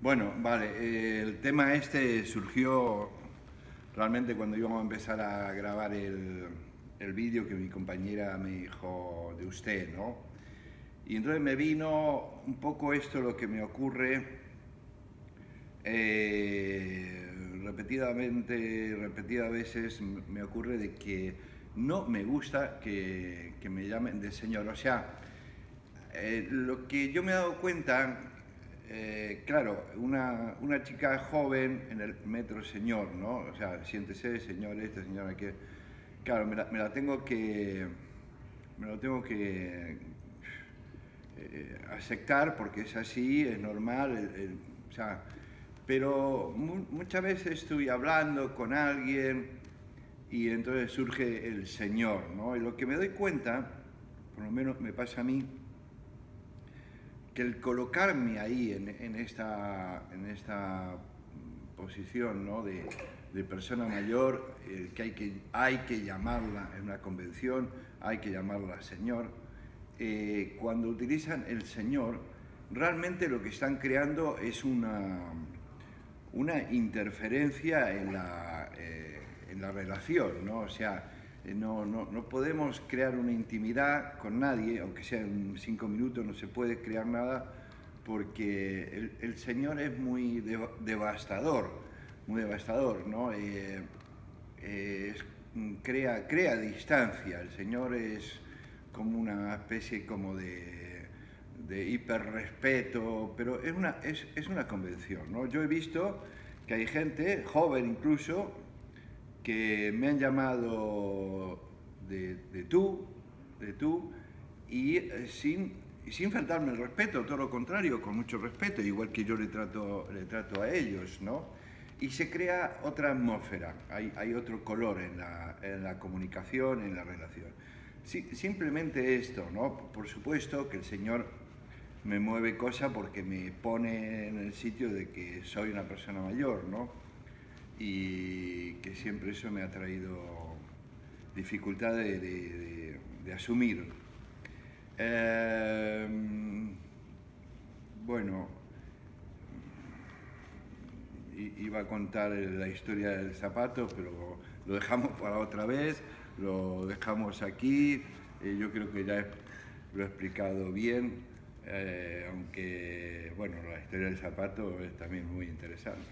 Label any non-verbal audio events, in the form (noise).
Bueno, vale, eh, el tema este surgió realmente cuando íbamos a empezar a grabar el, el vídeo que mi compañera me dijo de usted, ¿no? Y entonces me vino un poco esto lo que me ocurre eh, repetidamente, repetidas veces me ocurre de que no me gusta que, que me llamen de señor. O sea, eh, lo que yo me he dado cuenta, eh, claro, una, una, chica joven en el metro señor, ¿no? O sea, siéntese, señor este, señor aquel. Claro, me la, tengo que... Me lo tengo que eh, aceptar porque es así, es normal, o sea, pero mu muchas veces estoy hablando con alguien y entonces surge el Señor, ¿no? Y lo que me doy cuenta, por lo menos me pasa a mí, que el colocarme ahí en, esta, en esta posición ¿no? de, persona mayor, eh, que, hay que hay que llamarla en una convención, hay que llamarla Señor, eh, cuando utilizan el Señor, realmente lo que están creando es una, una interferencia en la, eh, en la relación, ¿no? O sea, no, no, no, podemos crear una intimidad con nadie, aunque sea en cinco minutos, no se puede crear nada, porque el, Señor es muy de, devastador, muy devastador, ¿no? Eh, eh, crea, crea distancia, el Señor es como una especie como de, de hiperrespeto, pero es una, es, es una convención, ¿no? Yo he visto que hay gente, joven incluso, que me han llamado de, de tú, de tú, y eh, sin, sin faltarme el respeto, todo lo contrario, con mucho respeto, igual que yo le trato, le trato a ellos, ¿no? Y se crea otra atmósfera, hay, hay otro color en la, en la, comunicación, en la relación. Simplemente esto, ¿no? Por supuesto que el Señor me mueve cosa porque me pone en el sitio de que soy una persona mayor, ¿no? Y que siempre eso me ha traído dificultad de, asumir. Eh, bueno, iba a contar la historia del zapato, pero lo dejamos (laughs) para otra vez, lo dejamos aquí, eh, yo creo que ya lo he explicado bien, eh, aunque bueno, la historia del zapato es también muy interesante.